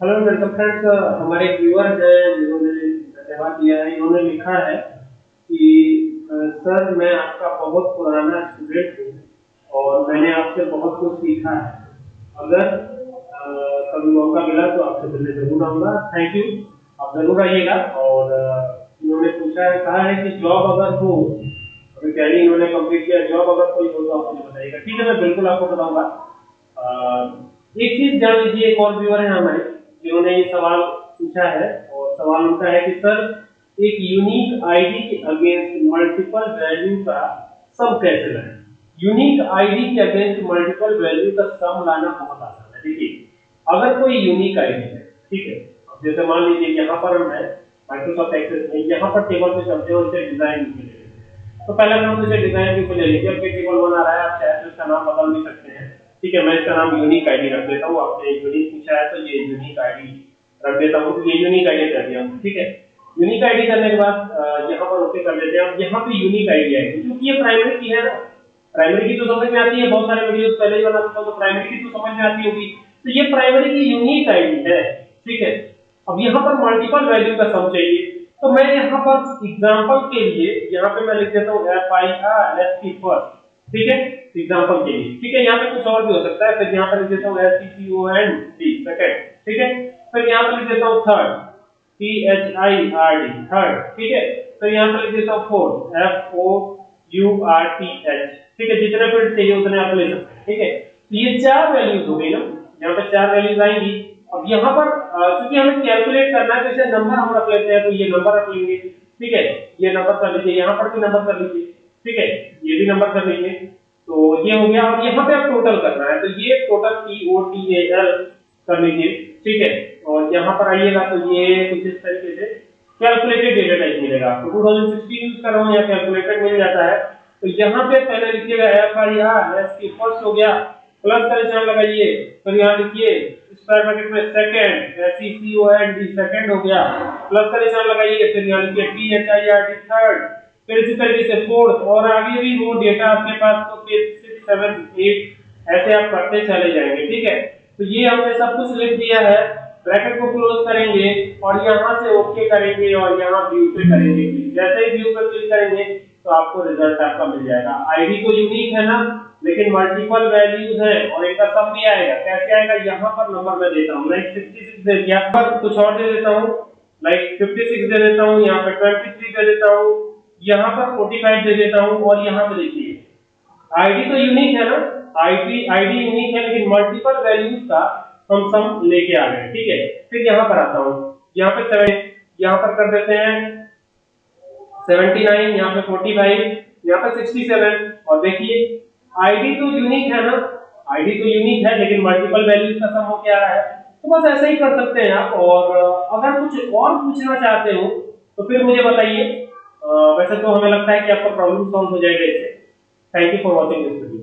Hello welcome friends हमारे viewer हैं, जिन्होंने धन्यवाद दिया है, इन्होंने लिखा है कि सर, मैं आपका बहुत पुराना स्टूडेंट हूँ और मैंने आपसे बहुत कुछ सीखा है। अगर कभी मौका मिला तो आपसे मिलने ज़रूर आऊँगा। थैंक यू आप ज़रूर आइएगा और इन्होंने पूछा है, कहा है कि जॉब अगर हो अभी पहले इन्होंने कंप्लीट किया जॉब अगर कोई हो तो आप मुझे बताइएगा। ठीक है, मैं बिल्कुल आपको बताऊँगा। एक चीज़ जान लीजिए, एक और व्यूअर है हमारे। जिन्होंने ये सवाल पूछा है और सवाल उनका है कि सर, एक यूनिक आईडी के अगेंस्ट मल्टीपल वैल्यू का सम कैसे लाएँ यूनिक आईडी के अगेंस्ट मल्टीपल वैल्यू का सम लाना बहुत आसान है। देखिए, अगर कोई यूनिक आईडी है, ठीक है, अब जैसे मान लीजिए यहाँ पर हम है माइक्रोसॉफ्ट एक्सेस में, यहाँ पर टेबल पे चलते हैं उसे डिज़ाइन के लिए तो पहले हम इसे डिज़ाइन के ले लीजिए अब टेबल बना रहा है, आप चाहे तो इसका नाम बदल भी सकते हैं। ठीक है, मैं इसका नाम यूनिक आईडी रख देता हूँ। आपने यूनिक पूछा है तो ये यूनिक आईडी रख देता हूँ। ये यूनिक आईडी कर दिया ठीक है? यूनिक आईडी करने के बाद यहाँ पर ओके कर देते हैं। यहाँ पे यूनिक आईडी आएगी, क्योंकि ये प्राइमरी की है ना। प्राइमरी की तो समझ में आती है, बहुत सारे वीडियोस पहले ही बना चुका तो प्राइमरी की तो समझ में आती होगी। तो ये प्राइमरी की यूनिक आईडी है, ठीक है? अब यहाँ पर मल्टीपल वैल्यू का सम चाहिए। तो मैं यहाँ पर एग्जांपल के लिए, यहाँ पे मैं लिख देता हूँ F I R S T first ठीक है? एग्जांपल के लिए। ठीक है? यहाँ पे कुछ और भी हो सकता है। फिर यहाँ पर लिख देता हूँ S T O N D second ठीक है? फिर यहाँ पर लिख देता हूँ third T H I R D third ठीक है? फिर यहाँ पर लिख देता हूँ fourth F O U R T H ठीक है? जितने फिर चाहिए उतने आप ले सकते हैं। ठीक है? तो ये चार वैल्यूज़ हो गई ना। यहाँ पर चार वैल्यूज़ आएँगी। अब यहाँ पर क्योंकि हमें कैलकुलेट करना है तो इसे नंबर हम रख लेते हैं तो ये नंबर रख लेंगे। ठीक है? ये नंबर कर लीजिए, यहाँ पर भी नंबर कर लीजिए। ठीक है? ये भी नंबर कर लीजिए तो ये हो गया और यहाँ पे आप टोटल करना है। तो ये total T O T A L कर लीजिए ठीक है? और यहाँ पर आइएगा तो ये कुछ इस तरीके से कैलकुलेटेड डेटा टाइप मिलेगा आपको। टू थाउज़ेंड सिक्सटीन यूज़ कर रहा हूँ या कैलकुलेटेड मिल जाता है। तो यहाँ पे पहले लिखिएगा एफ़ आई आर एस की फ़र्स्ट हो गया। प्लस का निशान लगाइए। फिर यहाँ लिखिए स्क्वायर ब्रैकेट में second S C O N D second हो गया। प्लस का निशान लगाइए। फिर यहाँ लिखिए T H I R D third फिर इसी तरीके से फोर्थ और आगे भी वो डेटा आपके पास तो फिर सिक्स सेवन एट ऐसे आप करते चले जाएँगे, ठीक है? तो ये हमने सब कुछ लिख दिया है। ब्रैकेट को क्लोज करेंगे, और यहाँ से ओके करेंगे, और यहाँ व्यू पे करेंगे। जैसे ही व्यू पे क्लिक करेंगे तो आपको रिज़ल्ट आपका मिल जाएगा। आईडी तो यूनिक है ना, लेकिन मल्टीपल वैल्यूज़ है, और इनका सब भी आएगा। कैसे आएगा? यहाँ पर नंबर मैं देता हूँ। लाइक 66 दे दिया। कुछ और दे देता हूँ। लाइक 56 दे देता हूँ। यहाँ पे 23 दे देता हूँ। यहाँ पर 45 दे देता हूँ और यहाँ पे देखिए। आईडी तो यूनिक है ना? आईडी आईडी यूनिक है, लेकिन मल्टीपल वैल्यूज़ का हम सम लेके आ गए, ठीक है? फिर यहाँ पर आता हूँ। यहाँ पे सेवन यहाँ पर कर देते हैं। 79 यहाँ पे 45 यहाँ पे 67 और देखिए आईडी तो यूनिक है ना? आईडी तो यूनिक है, लेकिन मल्टीपल वैल्यूज़ का सम हो क्या रहा है। तो बस ऐसे ही कर सकते हैं आप। और अगर कुछ और पूछना चाहते हो तो फिर मुझे बताइए। वैसे तो हमें लगता है कि आपका प्रॉब्लम सॉल्व हो जाएगा इससे thank you for watching this video